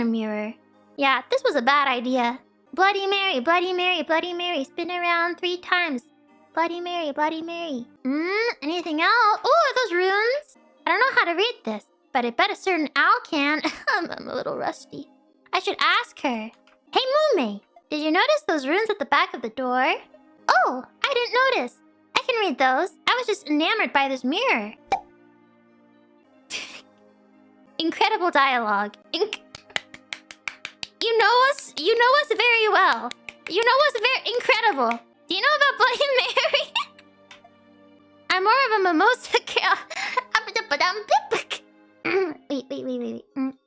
a mirror. Yeah, this was a bad idea. Bloody Mary, Bloody Mary, Bloody Mary, spin around three times. Bloody Mary, Bloody Mary. Hmm, anything else? Oh, those runes? I don't know how to read this, but I bet a certain owl can. I'm, a little rusty. I should ask her. Hey, Mumei, did you notice those runes at the back of the door? Oh, I didn't notice. I can read those. I was just enamored by this mirror. Incredible dialogue. Inc. You know us very well. You know us very incredible. Do you know about Bloody Mary? I'm more of a mimosa girl. wait, wait, wait, wait, wait. Mm.